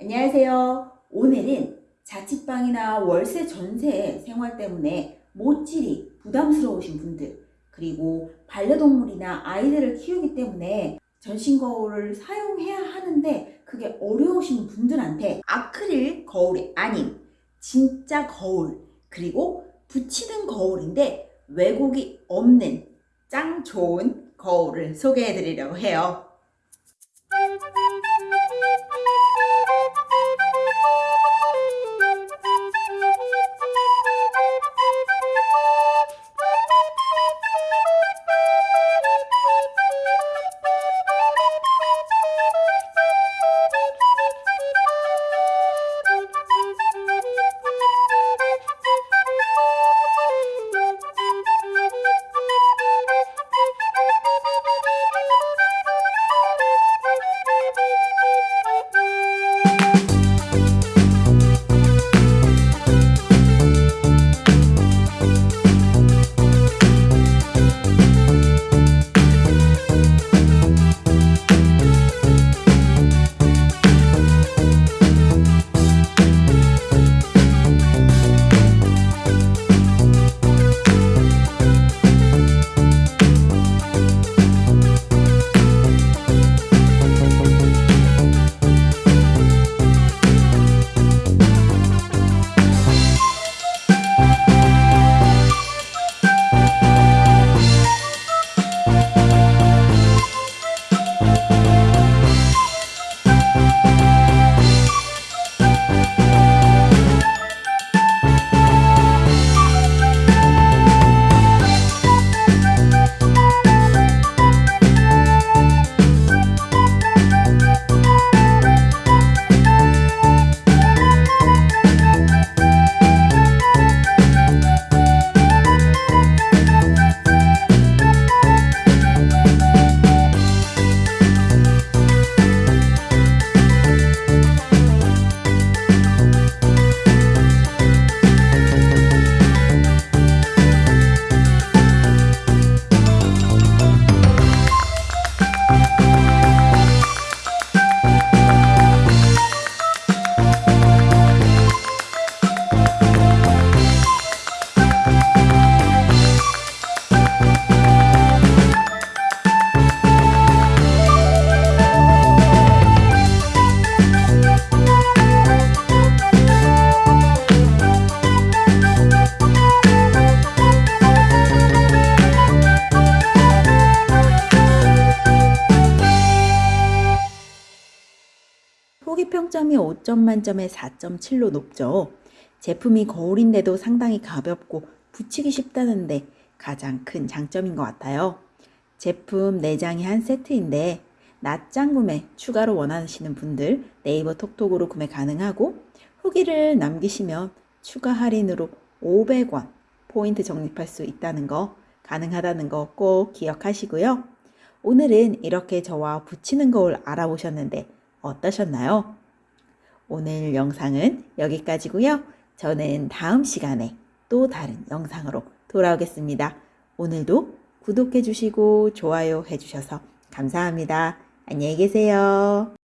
안녕하세요. 오늘은 자취방이나 월세 전세 생활 때문에 못질이 부담스러우신 분들, 그리고 반려동물이나 아이들을 키우기 때문에 전신 거울을 사용해야 하는데 그게 어려우신 분들한테 아크릴 거울이 아닌 진짜 거울, 그리고 붙이는 거울인데 왜곡이 없는 짱 좋은 거울을 소개해 드리려고 해요. 평점이 5점 만점에 4.7로 높죠. 제품이 거울인데도 상당히 가볍고 붙이기 쉽다는데 가장 큰 장점인 것 같아요. 제품 4장이 한 세트인데 낮장 구매 추가로 원하시는 분들 네이버 톡톡으로 구매 가능하고 후기를 남기시면 추가 할인으로 500원 포인트 적립할 수 있다는 거 가능하다는 거 꼭 기억하시고요. 오늘은 이렇게 저와 붙이는 거울 알아보셨는데 어떠셨나요? 오늘 영상은 여기까지고요. 저는 다음 시간에 또 다른 영상으로 돌아오겠습니다. 오늘도 구독해 주시고 좋아요 해 주셔서 감사합니다. 안녕히 계세요.